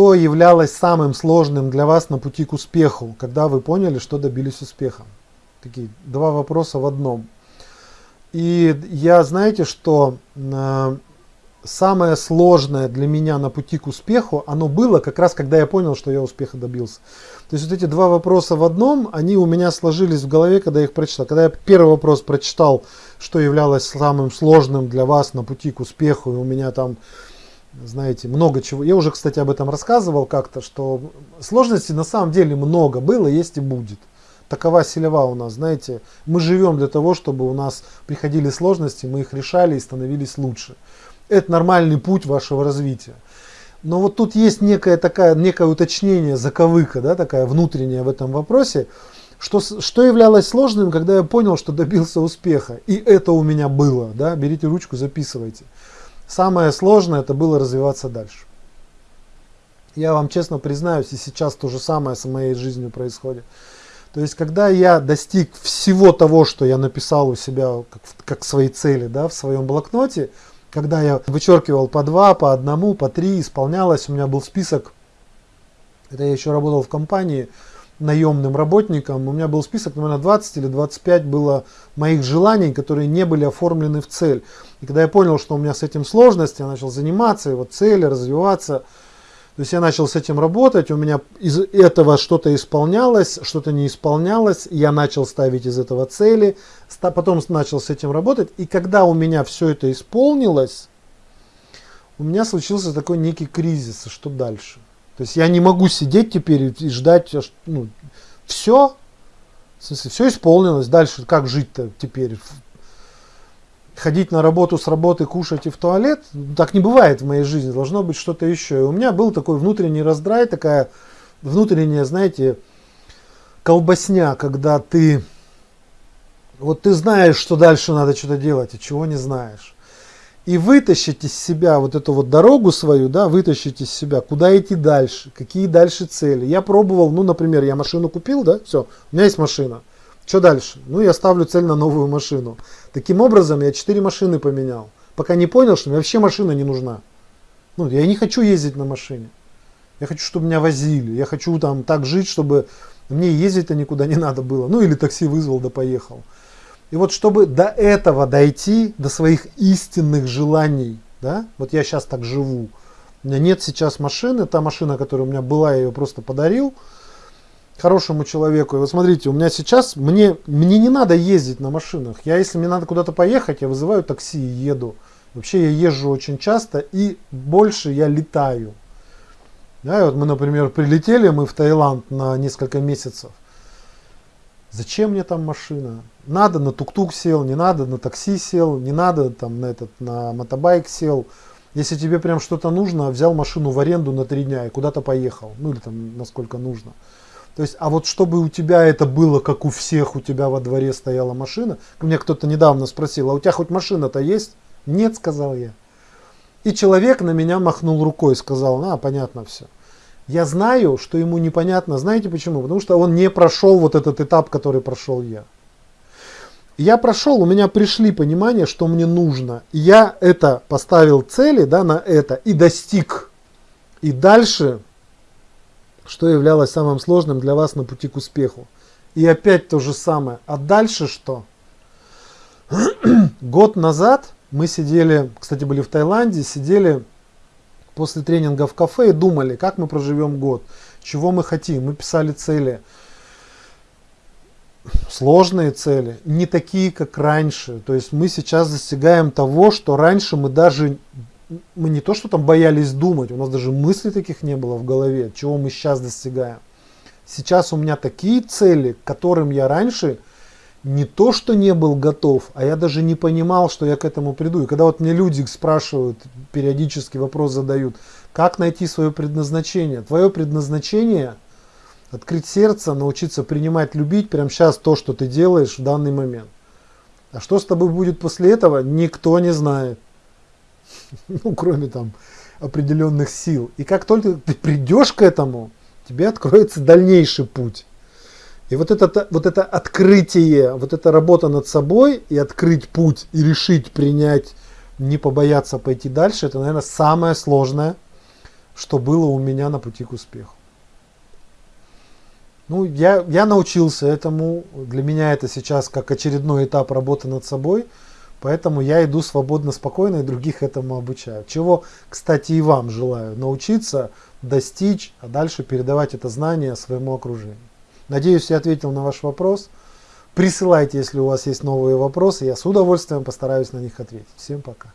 что являлось самым сложным для вас на пути к успеху, когда вы поняли, что добились успеха? Такие два вопроса в одном. И я, знаете, что э, самое сложное для меня на пути к успеху, оно было как раз, когда я понял, что я успеха добился. То есть вот эти два вопроса в одном, они у меня сложились в голове, когда я их прочитал. Когда я первый вопрос прочитал, что являлось самым сложным для вас на пути к успеху, и у меня там, знаете, много чего. Я уже, кстати, об этом рассказывал как-то, что сложностей на самом деле много было, есть и будет. Такова селева у нас, знаете. Мы живем для того, чтобы у нас приходили сложности, мы их решали и становились лучше. Это нормальный путь вашего развития. Но вот тут есть некое, такая, некое уточнение, заковыка, да, такая внутренняя в этом вопросе, что, что являлось сложным, когда я понял, что добился успеха. И это у меня было. Да? Берите ручку, записывайте. Самое сложное это было развиваться дальше. Я вам честно признаюсь, и сейчас то же самое с моей жизнью происходит. То есть, когда я достиг всего того, что я написал у себя как, как свои цели да, в своем блокноте, когда я вычеркивал по два, по одному, по три, исполнялось, у меня был список, это я еще работал в компании наемным работником, у меня был список, наверное, 20 или 25 было моих желаний, которые не были оформлены в цель. И когда я понял, что у меня с этим сложности, я начал заниматься, вот цели, развиваться, то есть я начал с этим работать, у меня из этого что-то исполнялось, что-то не исполнялось, я начал ставить из этого цели, потом начал с этим работать, и когда у меня все это исполнилось, у меня случился такой некий кризис, что дальше? То есть я не могу сидеть теперь и ждать, ну, все, в смысле, все исполнилось, дальше как жить-то теперь? ходить на работу с работы, кушать и в туалет. Так не бывает в моей жизни, должно быть что-то еще. И у меня был такой внутренний раздрай, такая внутренняя, знаете, колбасня, когда ты, вот ты знаешь, что дальше надо что-то делать, и чего не знаешь. И вытащить из себя вот эту вот дорогу свою, да, вытащить из себя, куда идти дальше, какие дальше цели. Я пробовал, ну, например, я машину купил, да, все, у меня есть машина. Что дальше? Ну, я ставлю цель на новую машину. Таким образом, я 4 машины поменял. Пока не понял, что мне вообще машина не нужна. Ну, я не хочу ездить на машине. Я хочу, чтобы меня возили. Я хочу там так жить, чтобы мне ездить-то никуда не надо было. Ну, или такси вызвал, да поехал. И вот чтобы до этого дойти, до своих истинных желаний, да, вот я сейчас так живу. У меня нет сейчас машины, та машина, которая у меня была, я ее просто подарил хорошему человеку. И вот смотрите, у меня сейчас, мне, мне не надо ездить на машинах. Я, если мне надо куда-то поехать, я вызываю такси и еду. Вообще я езжу очень часто и больше я летаю. Да, и вот мы, например, прилетели мы в Таиланд на несколько месяцев. Зачем мне там машина? Надо на тук-тук сел, не надо на такси сел, не надо там на этот на мотобайк сел. Если тебе прям что-то нужно, взял машину в аренду на три дня и куда-то поехал. Ну или там насколько нужно. То есть, а вот чтобы у тебя это было, как у всех, у тебя во дворе стояла машина. Мне кто-то недавно спросил, а у тебя хоть машина-то есть? Нет, сказал я. И человек на меня махнул рукой, сказал, а, понятно все. Я знаю, что ему непонятно. Знаете почему? Потому что он не прошел вот этот этап, который прошел я. Я прошел, у меня пришли понимание, что мне нужно. Я это поставил цели да, на это и достиг. И дальше что являлось самым сложным для вас на пути к успеху. И опять то же самое. А дальше что? Год назад мы сидели, кстати, были в Таиланде, сидели после тренинга в кафе и думали, как мы проживем год, чего мы хотим. Мы писали цели, сложные цели, не такие, как раньше. То есть мы сейчас достигаем того, что раньше мы даже мы не то, что там боялись думать, у нас даже мыслей таких не было в голове, чего мы сейчас достигаем. Сейчас у меня такие цели, к которым я раньше не то, что не был готов, а я даже не понимал, что я к этому приду. И когда вот мне люди спрашивают, периодически вопрос задают, как найти свое предназначение? Твое предназначение – открыть сердце, научиться принимать, любить прямо сейчас то, что ты делаешь в данный момент. А что с тобой будет после этого, никто не знает. ну, кроме там определенных сил. И как только ты придешь к этому, тебе откроется дальнейший путь. И вот это, вот это открытие, вот эта работа над собой и открыть путь, и решить принять, не побояться пойти дальше, это, наверное, самое сложное что было у меня на пути к успеху. Ну, я, я научился этому. Для меня это сейчас как очередной этап работы над собой. Поэтому я иду свободно, спокойно и других этому обучаю. Чего, кстати, и вам желаю научиться, достичь, а дальше передавать это знание своему окружению. Надеюсь, я ответил на ваш вопрос. Присылайте, если у вас есть новые вопросы. Я с удовольствием постараюсь на них ответить. Всем пока.